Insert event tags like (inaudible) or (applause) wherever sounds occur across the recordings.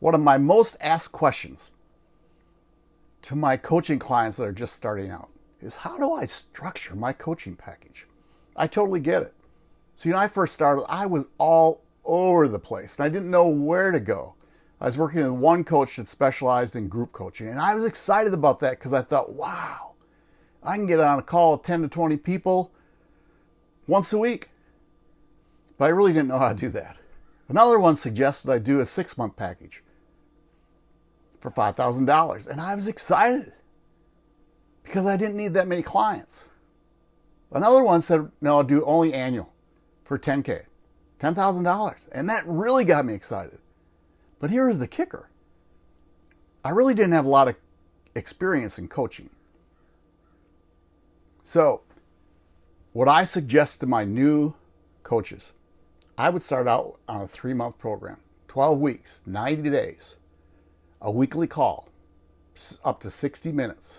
One of my most asked questions to my coaching clients that are just starting out is how do I structure my coaching package? I totally get it. So, you know, I first started, I was all over the place and I didn't know where to go. I was working with one coach that specialized in group coaching and I was excited about that because I thought, wow, I can get on a call with 10 to 20 people once a week. But I really didn't know how to do that. Another one suggested I do a six month package for $5,000. And I was excited because I didn't need that many clients. Another one said, no, I'll do only annual for 10K, $10,000. And that really got me excited. But here is the kicker. I really didn't have a lot of experience in coaching. So what I suggest to my new coaches, I would start out on a three month program, 12 weeks, 90 days a weekly call, up to 60 minutes,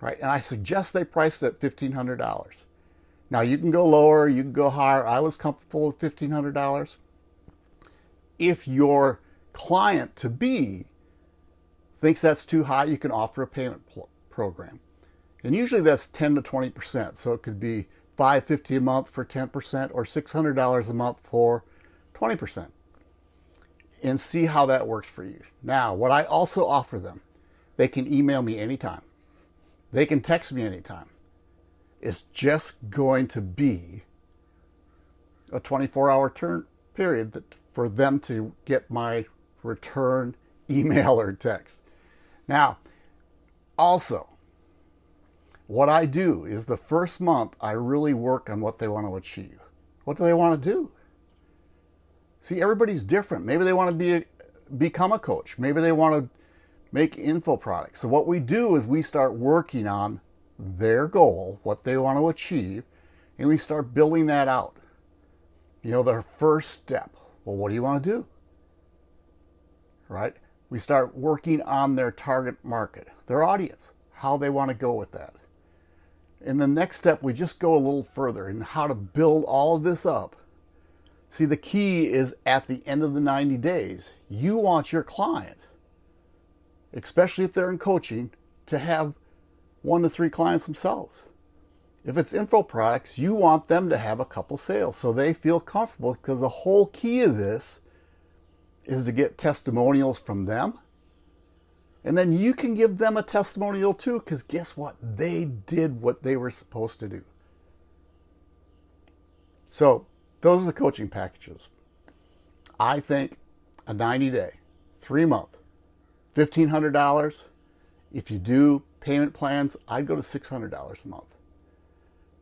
right? And I suggest they price it at $1,500. Now you can go lower, you can go higher. I was comfortable with $1,500. If your client to be thinks that's too high, you can offer a payment program. And usually that's 10 to 20%. So it could be 550 a month for 10% or $600 a month for 20% and see how that works for you. Now, what I also offer them, they can email me anytime. They can text me anytime. It's just going to be a 24 hour turn period that, for them to get my return (laughs) email or text. Now, also, what I do is the first month I really work on what they want to achieve. What do they want to do? See, everybody's different. Maybe they want to be a, become a coach. Maybe they want to make info products. So what we do is we start working on their goal, what they want to achieve, and we start building that out. You know, their first step. Well, what do you want to do? Right? We start working on their target market, their audience, how they want to go with that. In the next step, we just go a little further in how to build all of this up See, the key is at the end of the 90 days, you want your client, especially if they're in coaching, to have one to three clients themselves. If it's info products, you want them to have a couple sales so they feel comfortable because the whole key of this is to get testimonials from them. And then you can give them a testimonial too because guess what? They did what they were supposed to do. So those are the coaching packages. I think a 90 day, three month, $1,500. If you do payment plans, I'd go to $600 a month.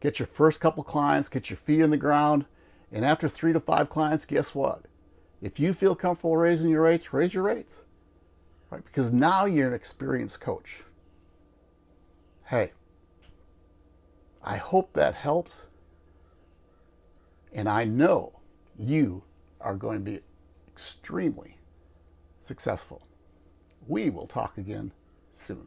Get your first couple clients, get your feet in the ground, and after three to five clients, guess what? If you feel comfortable raising your rates, raise your rates. Right? Because now you're an experienced coach. Hey, I hope that helps. And I know you are going to be extremely successful. We will talk again soon.